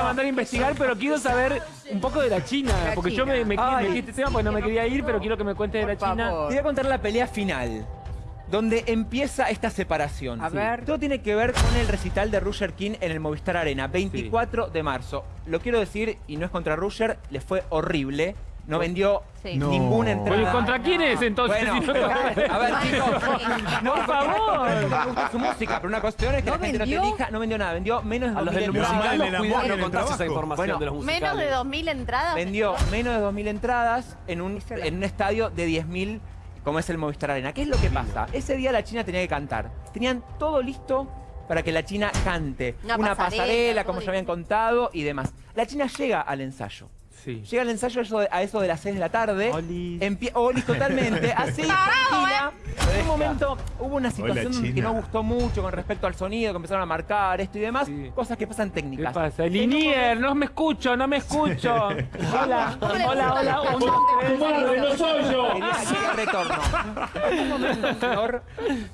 a mandar a investigar, pero quiero saber un poco de la China. La porque yo China. me, me, me Ay. quedé este tema porque no me quería ir, pero quiero que me cuentes de la China. favor. Te voy a contar la pelea final. Donde empieza esta separación. A ver. Todo tiene que ver con el recital de Roger King en el Movistar Arena, 24 de marzo. Lo quiero decir, y no es contra Roger, le fue horrible. No vendió Sí. No. ninguna entrada. Oye, ¿contra quién es entonces? Bueno, Si no- a ver, chicos. No, Por favor. Me gusta su música, pero una cuestión es que ¿No la gente no vendió? te elija. No vendió nada, vendió menos de A los 2.000 del Pero si entradas. los no contaste esa información Bueno, de los musicales. Menos de 2.000 entradas. Vendió menos de 2.000 entradas en un, en un estadio de 10.000 como es el Movistar Arena. ¿Qué es lo que pasa? Ese día la China tenía que cantar. Tenían todo listo para que la China cante. Una Una, pasarela, como ya habían contado y demás. La China llega al ensayo. Sí. Llega al ensayo a eso de, las 6 de la tarde. Empie- Olis totalmente. Así, tranquila. En un momento hubo una situación que no gustó mucho con respecto al sonido, que empezaron a marcar esto y demás. Sí. Cosas que pasan ¿Qué técnicas. pasa? Linier, no me escucho, no me escucho. Hola, hola, hola. No soy yo. Quería, quería retorno. En un momento, Flor,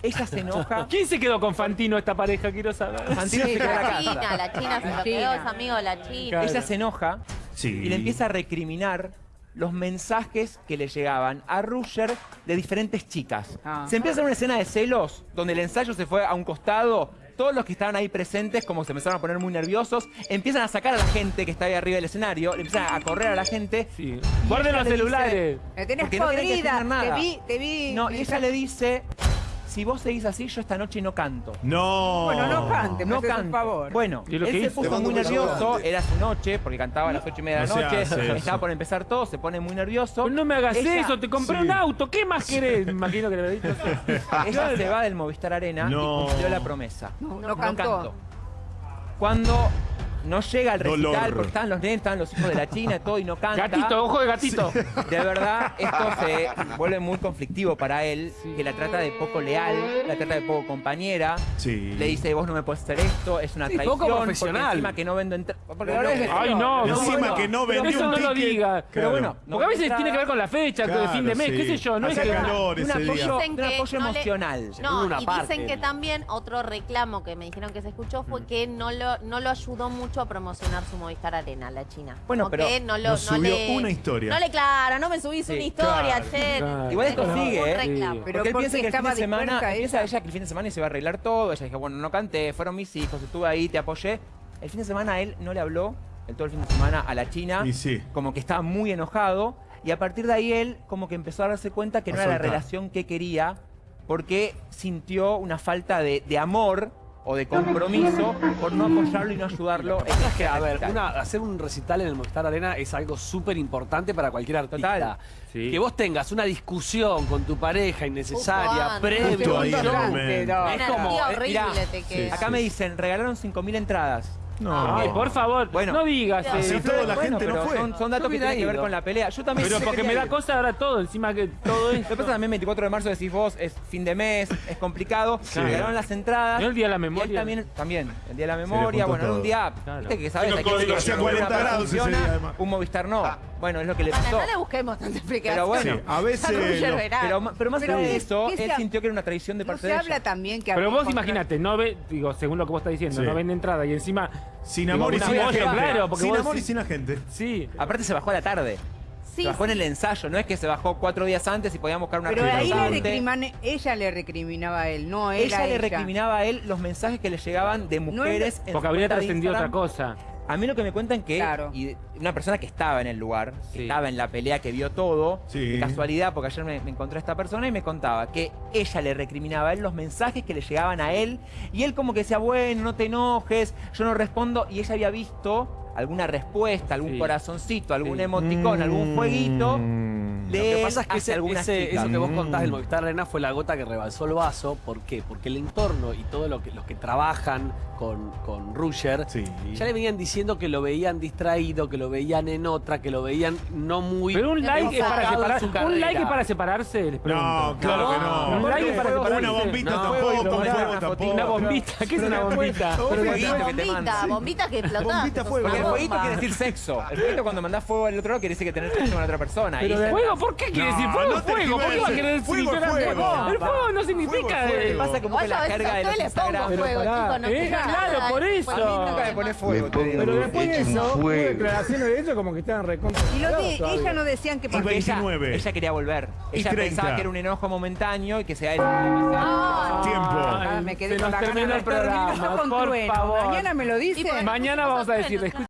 ella se enoja. ¿Quién se quedó con Fantino esta pareja? Quiero saber. Fantino se quedó en la La casa. China, la China se lo quedó, China. es amigo la China. Ella se enoja Sí. y le empieza a recriminar los mensajes que le llegaban a Rusher de diferentes chicas. Ah. Se empieza a hacer una escena de celos donde el ensayo se fue a un costado. Todos los que estaban ahí presentes, como se empezaron a poner muy nerviosos, empiezan a sacar a la gente que está ahí arriba del escenario, le empiezan a correr a la gente. Sí. Guarden los celulares. Me tenés no podrida. nada. Te vi, te vi. No, y ella le dice, si vos seguís así, yo esta noche no canto. No. Bueno, no cante, No canto. por favor. Bueno, ¿Y lo él que se puso muy nervioso, era su noche, porque cantaba a las ocho y media de la noche, estaba por empezar todo, se pone muy nervioso. Pues no me hagas Ella- eso, te compré Sí. un auto, ¿qué más querés? Me imagino que le había dicho eso. Ella se va del Movistar Arena No. y cumplió la promesa. No, no cantó. Cuando no llega al recital, Dolor. porque estaban los nenes, estaban los hijos de la China, todo, y no canta. Gatito, ojo de gatito. De verdad, esto se vuelve muy conflictivo para él, que la trata de poco leal, la trata de poco compañera. Sí. Le dice, vos no me puedes hacer esto, es una Sí, traición. poco porque profesional. encima que no vendo. Porque No, es. Ay, no, Encima bueno, que no pero vendió eso un no lo diga. Pero bueno, Porque a veces tiene que ver con la fecha, de fin de mes, Claro, qué sé yo. No es Hace que... calor un ese apoyo, día. Un que apoyo no le- emocional. No, una y parte. dicen que también otro reclamo que me dijeron que se escuchó Mm. fue que no lo, no lo ayudó mucho a promocionar su Movistar Arena, la China. Bueno, Como pero que no lo, nos no subió le- una historia. No le, claro, no me subís Sí, una historia, claro, che. claro. Igual esto Un sigue, ¿eh? reclamo. Pero Porque él ¿por piensa que el fin de semana, piensa ella? ella que el fin de semana se iba a arreglar todo. Ella dijo, bueno, no canté, fueron mis hijos, estuve ahí, te apoyé. El fin de semana él no le habló, el todo el fin de semana a la China, Y sí. como que estaba muy enojado. Y a partir de ahí él como que empezó a darse cuenta que A no era la relación que quería, porque sintió una falta de, de amor o de compromiso por no apoyarlo y no ayudarlo. en Es que, a ver, una- hacer un recital en el Movistar Arena es algo súper importante para cualquier artista. Total. Sí. Que vos tengas una discusión con tu pareja innecesaria, previo no. Es Una como, eh, horrible mirá, te sí, queda. Acá me dicen, regalaron 5.000 entradas. No. Ay, por favor, Bueno. no digas eso. Sí, toda la gente no pero fue. Son, son datos que tienen que ver ido. con la pelea. Yo también Pero porque me da cosa ahora todo, encima que todo Lo que esto. pasa también 24 de marzo decís vos, es fin de mes, es complicado. Sí. Regalaron las entradas. ¿No el Día de la Y él Memoria? también, también, el Día de la Memoria, bueno, era un todo. día, Claro. viste que sabes, no, que 40 una grados ese funciona, día, además. un Movistar no. Bueno, es lo que le Bueno, pasó. no le busquemos tanta explicación. Pero bueno, Sí, a veces verá. Pero, pero más allá de ¿qué- eso, él sintió que era una traición de No parte se de habla ella. también que Pero vos imagínate, no ve, digo, según lo que vos estás diciendo, Sí. no vende entrada y encima. Sin digo, amor y sin agente. claro, porque sin vos amor y sin agente. Sí. Aparte se bajó a la tarde. Sí, se bajó en el ensayo, no es que se bajó cuatro días antes y podíamos buscar una Pero ahí le recriman- ella le recriminaba a él, no él Ella le recriminaba a él los mensajes que le llegaban de No es- mujeres en su Porque habría trascendido otra cosa. A mí lo que me cuentan que Claro. y una persona que estaba en el lugar, que Sí. estaba en la pelea, que vio todo, Sí. de casualidad, porque ayer me, me encontré a esta persona y me contaba que ella le recriminaba a él los mensajes que le llegaban a él y él como que decía, bueno, no te enojes, yo no respondo y ella había visto alguna respuesta, algún Sí. corazoncito, algún Sí. emoticón, algún jueguito Mm. De Lo que pasa es que ese- ese- eso que vos Mm. contás del Movistar Arena fue la gota que rebalsó el vaso. ¿Por qué? Porque el entorno y todos lo que, los que trabajan con, con Rusher Sí. ya le venían diciendo que lo veían distraído, que lo veían en otra, que lo veían no muy. Pero un like es para enfocado en separar, su un like es para separarse, les pregunto. No, claro que no. Un like es para Una separarse. bombita No, tampoco, un una- fuego una tampoco. Una bombita, ¿qué es una bombita? Pero Una fueguito que te manda. bombita, bombita que explotaba. Bombita fuego. una Porque el fueguito quiere decir sexo. El fueguito cuando mandás fuego al otro lado quiere decir que tenés sexo con otra persona. Pero ¿por qué quiere No, decir fuego? no fuego. ¿Por qué va a querer decir Fuego fuego. El fuego no significa. Fuego. Pasa como que la carga de los le Instagram. fuego, pará, chicos, no eh, claro, por eso. A mí nunca me pone fuego, te digo. Pero después de eso, hubo declaraciones de ellos como que estaban recontra. Y los de ella no decían que Porque ella, 29. ella quería volver. Ella 30. pensaba que era un enojo momentáneo y que sea él. Ah, Tiempo. Ah, me quedé Se con la gana terminó de el programa, por trueno. favor. Mañana me lo por- Mañana vamos a decirle,